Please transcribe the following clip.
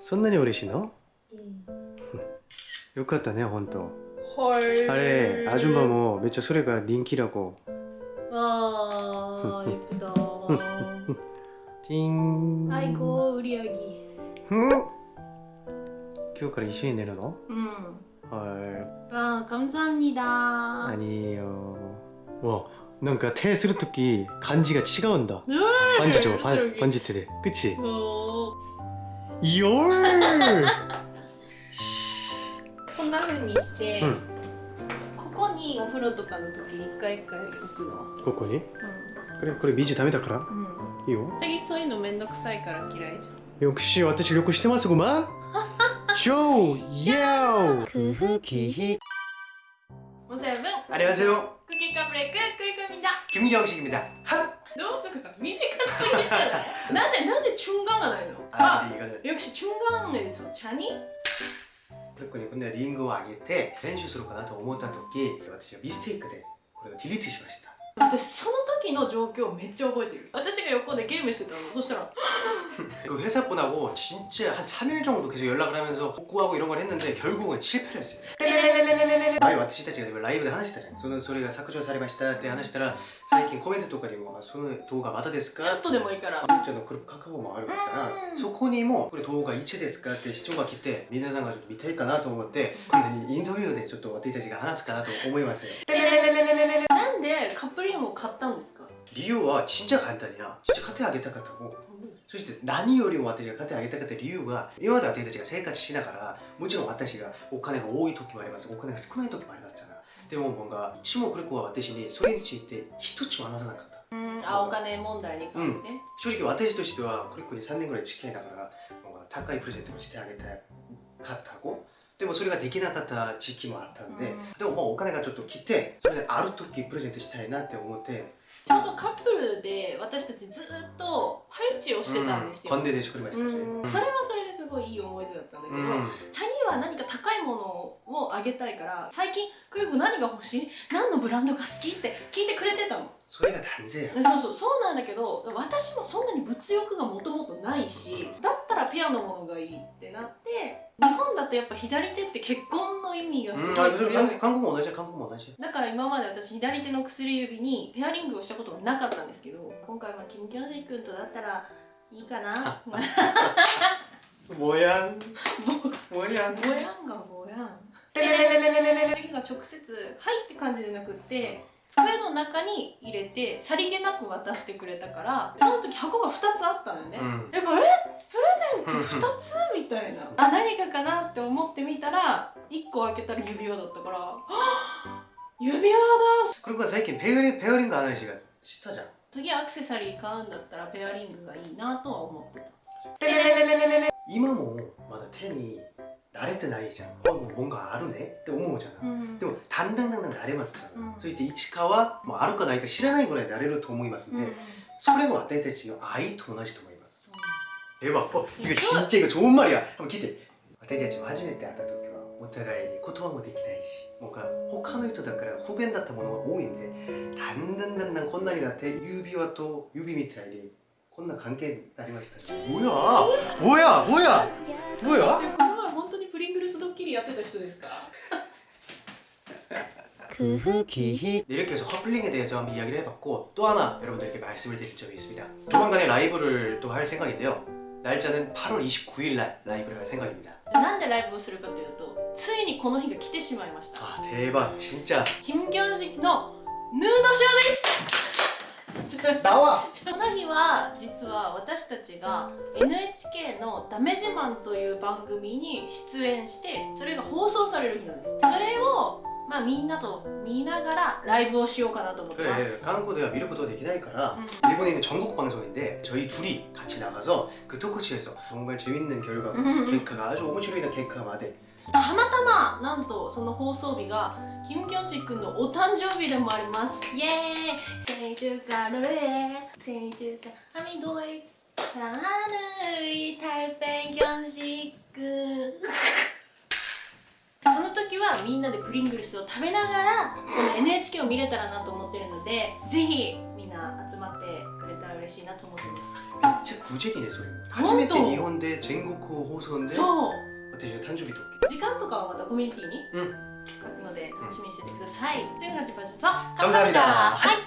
そんなに嬉しいのよかったね本当 헐. あれアジュンバもめっちゃそれが人気だこ 아, 예쁘다. チーン 아이고, 우리 아기. うん今日から一緒に寝るの 음. は 아, 감사합니다. い何よわなんか手するとき感じが違うんだパンジ줘パンパンジ手で口 어, よー こんなふうにして、うん、ここにお風呂とかの時に一回一回置くの。ここに、うん、これこれビジュダメだから、うん、いいよ。次そういうのめんどくさいから嫌いじゃん。よくし私よくしてますごま？ん超ヤオクフキヒおせぶ안녕하세요クキカブレッククリクミだ。君が欲しい君だ。はっ。どう？短すぎじゃないなんでなんでチュンガンがないの 아, 근데 이거는 よくしチュンガンねそうチャニ 그랬군요 근데 링고を上げて練習するかなと思った時私はミステイクでこれをディリートしました私その時の状況めっちゃ覚えてる私が横でゲームしてたのそしたら 그 회사 분하고 진짜 한 3일 정도 계속 연락을 하면서 복구하고 이런 걸 했는데 결국은 실패를 했어요. 前私たちがライブで話したじゃんそのそれが削除されましたって話したら最近コメントとかにも「その動画まだですか?」ちょっとでもいいからちゃんのもあるからそこにも「これ動画1ですか?」って視聴が来て皆さんがちょっと見たいかなと思ってにインタビューでちょっと私たちが話すかなと思いますよなんでカップリングを買ったんですか理由は진짜簡単や진짜買ってあげたかったもそして何よりも私が買ってあげたかった理由は今まで私たちが生活しながらもちろん私がお金が多い時もありますお金が少ない時もありますじゃなでも뭔가一もこれ子は私にそれについて一つも話さなかったうんあお金問題に関して、正直私としてはこれ子に3年ぐらい付き合いながら뭔가高いプレゼントをしてあげたかった子でもそれができなかった時期もあったんで、うんでももうお金がちょっと来てそれである時プレゼントしたいなって思って ちょうどカップルで私たちずっとパイチをしてたんですよ、コンデで作りましたそれはそれごいいい思い出だったんだけど、うん。チャニーは何か高いものをあげたいから最近「クリコ何が欲しい？何のブランドが好き?」って聞いてくれてたの。それが男性やそうそう。そうなんだけど私もそんなに物欲がもともとないしだったらピアノものがいいってなって日本だとやっぱ左手って結婚の意味がすうん、ごい強い、あれそれ韓国も同じや韓国も同じだから今まで私左手の薬指にペアリングをしたことがなかったんですけど今回はキム・キョンジ君とだったらいいかな もやんももやんぼやんがぼやん次が直接「はい」って感じじゃなくって机の中に入れてさりげなく渡してくれたからその時箱が2つあったのよね、うん。だから「え？プレゼント2つ?」みたいな。あ何かかなって思ってみたら1個開けたら指輪だったから。指輪だ！これが最近ペアリングペアリング話がしたじゃん。次アクセサリー買うんだったらペアリングがいいなとは思ってた今もまだ手に慣れてないじゃんあもう뭔가あるねって思うじゃん、うんでもだんだんだんだん慣れますじゃん、うんそして市川もうあるかないか知らないぐらい慣れると思いますんで、うんそれも私たちの愛と同じと思います、では어 이거 진짜 이거 좋은 말이야 한번聞いて私たちも初めて会った時はお互いに言葉もできないし뭔가他の人だから不便だったものが多いんでだんだんだんだんこんなになって指輪と指みたいに こんな関係になりましたし뭐야뭐야뭐야뭐야 この前本当にプリングルスドッキリやってた人ですか 그 후기 이렇게 해서 커플링에 대해서 한번 이야기를 해봤고 또 하나 여러분들께 말씀을 드릴 점이 있습니다 조만간에 라이브를 또 할 생각인데요 날짜는 8월 29일 날 라이브를 할 생각입니다 なんでライブをするかというとついにこの日が来てしまいました 아 대박 진짜 キム・ギョンジのヌードショーです 나와! この日は実は私たちが NHK の「ダメ自慢」という番組に出演してそれが放送される日なんですそれを まあみんなと見ながらライブをしようかなと思って 그래 ます 한국 대화 미를 것도 되긴 하니까 음. 일본에 있는 전국 방송인데 저희 둘이 같이 나가서 그 토크쇼에서 정말 재밌는 결과 음. 갱카가 아주 오모시로이나 갱카가 마대 たまたまなんとその放送日がキム・キョンシックのお誕生日でもありますイエーイ생축하노래 생축하미도이 하늘이 달팽 견식 その時はみんなでプリングルスを食べながらこの NHK を見れたらなと思ってるのでぜひみんな集まってくれたら嬉しいなと思ってます 진짜 구제기네 소리 또.初めて日本で全国放送でそう 私の誕生日と時間とかはまたコミュニティにうん書くので楽しみにしててください。지금까지봐주셔서 감사합니다. 감사합니다. 하이!